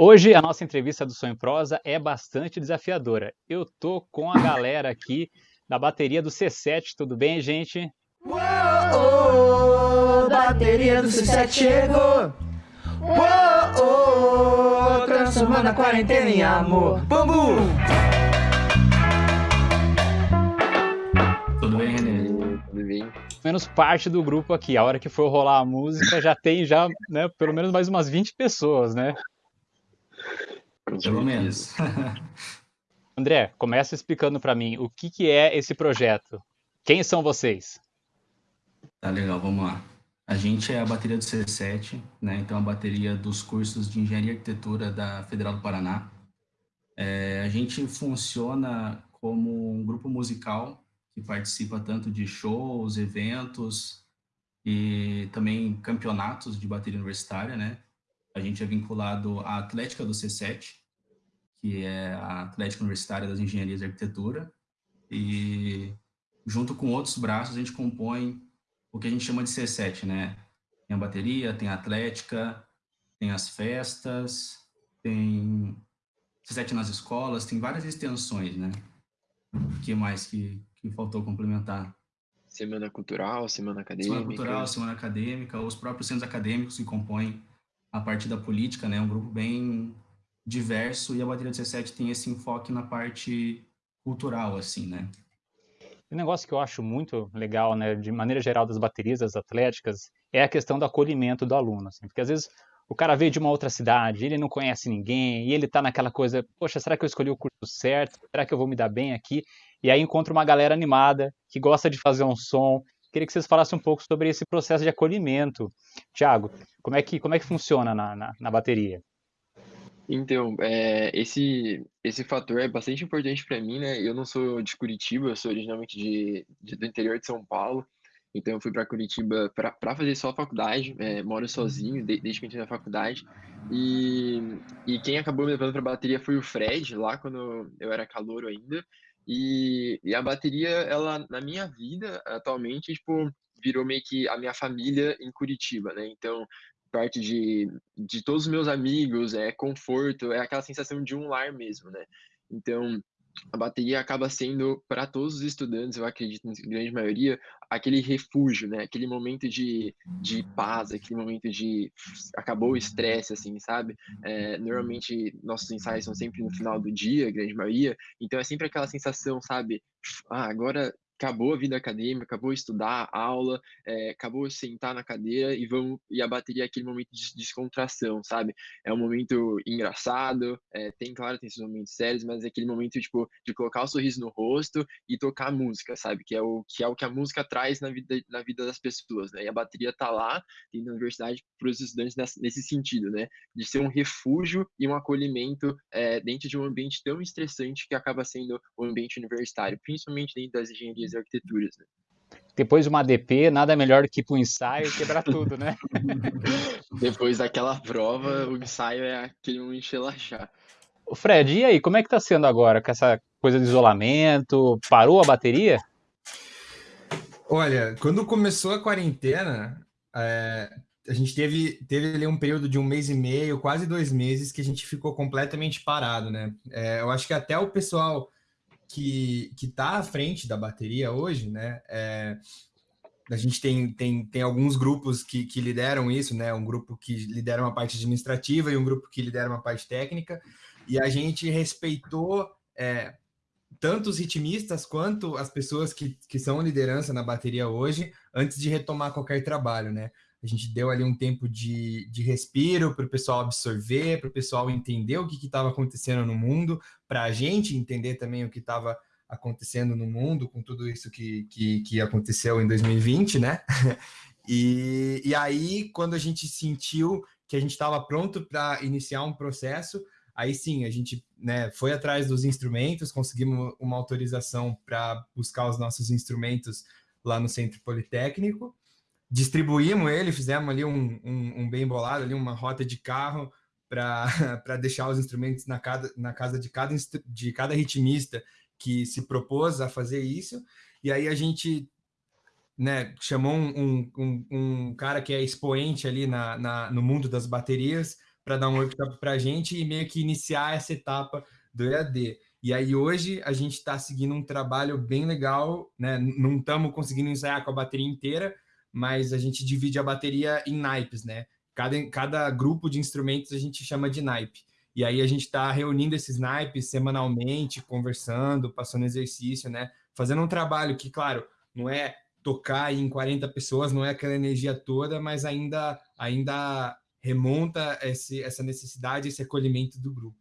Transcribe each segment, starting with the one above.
Hoje a nossa entrevista do Sonho Prosa é bastante desafiadora. Eu tô com a galera aqui da bateria do C7, tudo bem, gente? Uou, bateria do C7 chegou. Uou, transformando a quarentena em amor. Bambu! Tudo bem, René? Tudo bem? Menos parte do grupo aqui. A hora que for rolar a música já tem já, né, pelo menos mais umas 20 pessoas, né? Pelo menos. André, começa explicando para mim o que, que é esse projeto. Quem são vocês? Tá legal, vamos lá. A gente é a bateria do C7, né? Então a bateria dos cursos de Engenharia e Arquitetura da Federal do Paraná. É, a gente funciona como um grupo musical que participa tanto de shows, eventos e também campeonatos de bateria universitária, né? A gente é vinculado à Atlética do C7, que é a Atlética Universitária das Engenharias de Arquitetura, e junto com outros braços a gente compõe o que a gente chama de C7, né? Tem a bateria, tem a atlética, tem as festas, tem C7 nas escolas, tem várias extensões, né? O que mais que, que faltou complementar? Semana cultural, semana acadêmica. Semana cultural, semana acadêmica, os próprios centros acadêmicos que compõem a parte da política, né? Um grupo bem diverso e a bateria do C7 tem esse enfoque na parte cultural, assim, né? Um negócio que eu acho muito legal, né, de maneira geral das baterias, das atléticas, é a questão do acolhimento do aluno, assim, porque às vezes o cara veio de uma outra cidade, ele não conhece ninguém, e ele tá naquela coisa, poxa, será que eu escolhi o curso certo? Será que eu vou me dar bem aqui? E aí encontra uma galera animada, que gosta de fazer um som. Queria que vocês falassem um pouco sobre esse processo de acolhimento. Tiago, como é que, como é que funciona na, na, na bateria? Então, é, esse, esse fator é bastante importante para mim, né? Eu não sou de Curitiba, eu sou originalmente de, de do interior de São Paulo. Então, eu fui para Curitiba para fazer só a faculdade, é, moro sozinho de, desde que entrei na faculdade. E, e quem acabou me levando para bateria foi o Fred, lá quando eu era calouro ainda. E, e a bateria, ela, na minha vida, atualmente, tipo, virou meio que a minha família em Curitiba, né? Então, parte de, de todos os meus amigos, é conforto, é aquela sensação de um lar mesmo, né? Então, a bateria acaba sendo, para todos os estudantes, eu acredito, em grande maioria, aquele refúgio, né? Aquele momento de, de paz, aquele momento de acabou o estresse, assim, sabe? É, normalmente, nossos ensaios são sempre no final do dia, grande maioria, então é sempre aquela sensação, sabe? Ah, agora acabou a vida acadêmica, acabou estudar, aula, é, acabou sentar na cadeira e vamos e a bateria é aquele momento de descontração, sabe? É um momento engraçado, é, tem claro tem esses momentos sérios, mas é aquele momento tipo de colocar o sorriso no rosto e tocar música, sabe? Que é o que é o que a música traz na vida na vida das pessoas, né? E a bateria tá lá tem na universidade para os estudantes nesse, sentido, né? De ser um refúgio e um acolhimento é, dentro de um ambiente tão estressante que acaba sendo o ambiente universitário, principalmente dentro das engenharias e arquiteturas. Né? Depois de uma ADP, nada melhor do que ir para o ensaio e quebrar tudo, né? Depois daquela prova, o ensaio é aquele momento de relaxar. O Fred, e aí, como é que tá sendo agora com essa coisa de isolamento? Parou a bateria? Olha, quando começou a quarentena, é, a gente teve, teve ali um período de um mês e meio, quase dois meses, que a gente ficou completamente parado, né? É, eu acho que até o pessoal que está à frente da bateria hoje, né? É, a gente tem, tem, tem alguns grupos que, que lideram isso, né? Um grupo que lidera uma parte administrativa e um grupo que lidera uma parte técnica. E a gente respeitou é, tanto os ritmistas quanto as pessoas que, que são liderança na bateria hoje, antes de retomar qualquer trabalho, né? A gente deu ali um tempo de, de respiro para o pessoal absorver, para o pessoal entender o que estava acontecendo no mundo, para a gente entender também o que estava acontecendo no mundo com tudo isso que, que, que aconteceu em 2020, né? E, e aí, quando a gente sentiu que a gente estava pronto para iniciar um processo, aí sim, a gente né, foi atrás dos instrumentos, conseguimos uma autorização para buscar os nossos instrumentos lá no Centro Politécnico, distribuímos ele, fizemos ali um, um, um bem bolado, ali uma rota de carro para deixar os instrumentos na, cada, na casa de cada, de cada ritmista que se propôs a fazer isso. E aí a gente né, chamou um, um, um cara que é expoente ali na, na, no mundo das baterias dar um workshop para a gente e meio que iniciar essa etapa do EAD. E aí hoje a gente está seguindo um trabalho bem legal, né? Não estamos conseguindo ensaiar com a bateria inteira, mas a gente divide a bateria em naipes, né? Cada, cada grupo de instrumentos a gente chama de naipe. E aí a gente está reunindo esses naipes semanalmente, conversando, passando exercício, né? Fazendo um trabalho que, claro, não é tocar em 40 pessoas, não é aquela energia toda, mas ainda, ainda remonta esse, essa necessidade, esse acolhimento do grupo.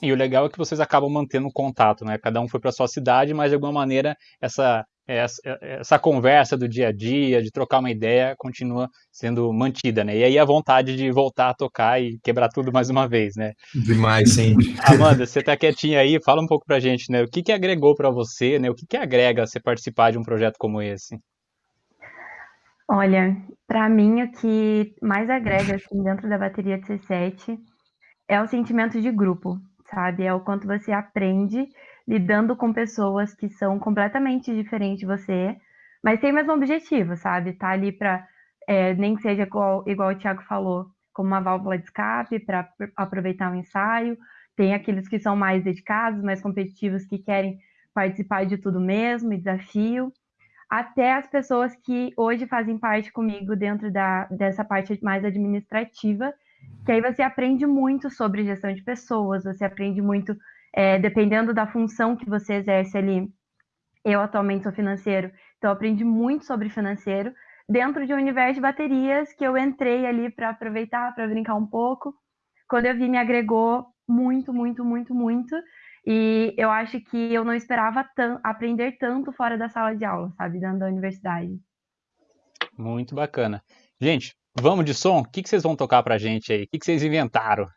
E o legal é que vocês acabam mantendo contato, né? Cada um foi para sua cidade, mas de alguma maneira essa, essa, essa conversa do dia a dia, de trocar uma ideia, continua sendo mantida, né? E aí a vontade de voltar a tocar e quebrar tudo mais uma vez, né? Demais, sempre. Amanda, você tá quietinha aí, fala um pouco pra gente, né? O que que agregou para você, né? O que que agrega você participar de um projeto como esse? Olha, para mim o que mais agrega assim dentro da bateria de C7 é o sentimento de grupo, sabe? É o quanto você aprende lidando com pessoas que são completamente diferentes de você, mas tem o mesmo objetivo, sabe? Tá ali para é, nem que seja igual, igual o Thiago falou, como uma válvula de escape para aproveitar o ensaio. Tem aqueles que são mais dedicados, mais competitivos, que querem participar de tudo mesmo, e desafio. Até as pessoas que hoje fazem parte comigo dentro da, dessa parte mais administrativa, que aí você aprende muito sobre gestão de pessoas, você aprende muito, é, dependendo da função que você exerce ali. Eu atualmente sou financeiro, então aprendi muito sobre financeiro dentro de um universo de baterias que eu entrei ali para aproveitar, para brincar um pouco. Quando eu vi, me agregou muito, muito, muito, muito. E eu acho que eu não esperava aprender tanto fora da sala de aula, sabe, dentro da universidade. Muito bacana. Gente, Vamos de som? O que, vocês vão tocar pra gente aí? O que, que vocês inventaram?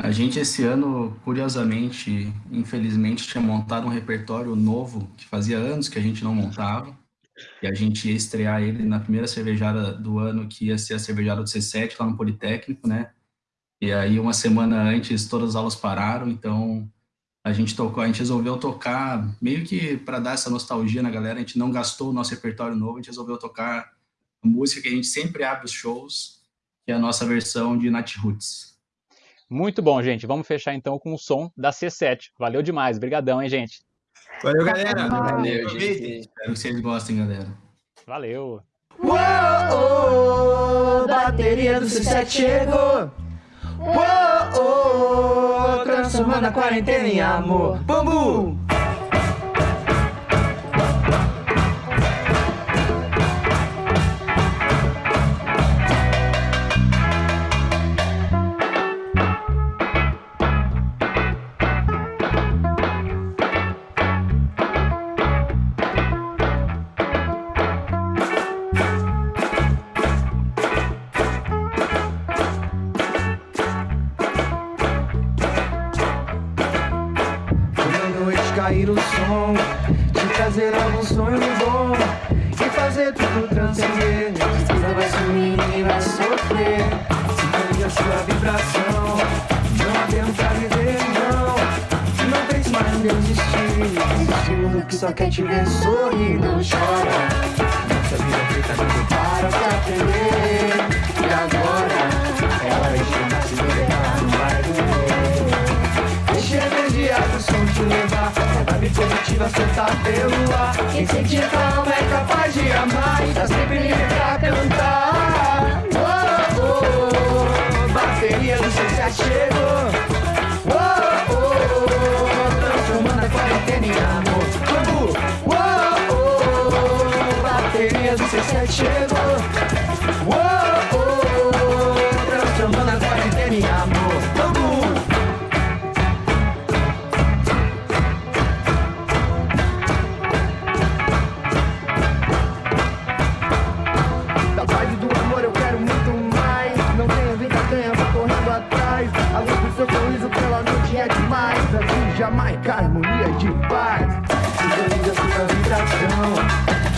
A gente esse ano, curiosamente, infelizmente, tinha montado um repertório novo que fazia anos que a gente não montava. E a gente ia estrear ele na primeira cervejada do ano, que ia ser a cervejada do C7 lá no Politécnico, né? E aí, uma semana antes, todas as aulas pararam, então a gente tocou, a gente resolveu tocar meio que para dar essa nostalgia na galera, a gente não gastou o nosso repertório novo, a gente resolveu tocar a música que a gente sempre abre os shows, que é a nossa versão de Nat Roots. Muito bom, gente. Vamos fechar então com o som da C7. Valeu demais. Obrigadão, hein, gente. Valeu, galera. Valeu, gente. Espero que vocês gostem, galera. Valeu. Uou, bateria do C7 chegou. Uou, oh, transformando a quarentena em amor. Bambu! Cair o som De trazer algum sonho bom E fazer tudo transcender. Precisa vai sumir, ninguém vai sofrer. Sintonia a sua vibração Não adianta viver, não. Não pense mais em desistir Esse mundo que só quer te ver sorrir Não chora. Nossa vida feita de para pra aprender. E agora Vibe positiva soltar pelo ar Quem sente calma é capaz de amar E tá sempre livre pra cantar oh, oh, oh. Bateria do C7 chegou oh, oh. Transformando a quarentena em amor oh, oh. Bateria do C7 chegou oh, oh. Transformando a quarentena em amor Jamaica, harmonia de paz Sintoniza sua vibração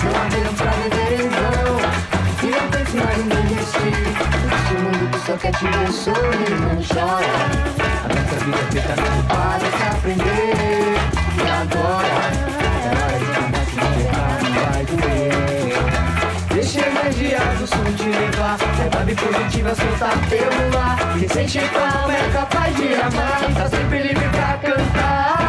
Não adianta pra viver em vão E não pense mais em desistir Esse mundo que só quer te ver sorrir Não chora A nossa vida é feita de para se aprender E agora É hora de cantar se não errar, não vai doer Deixa eu magia do som te levar. É vibe positiva, soltar pelo ar. Quem sente calma é capaz de amar. Tá sempre livre pra cantar.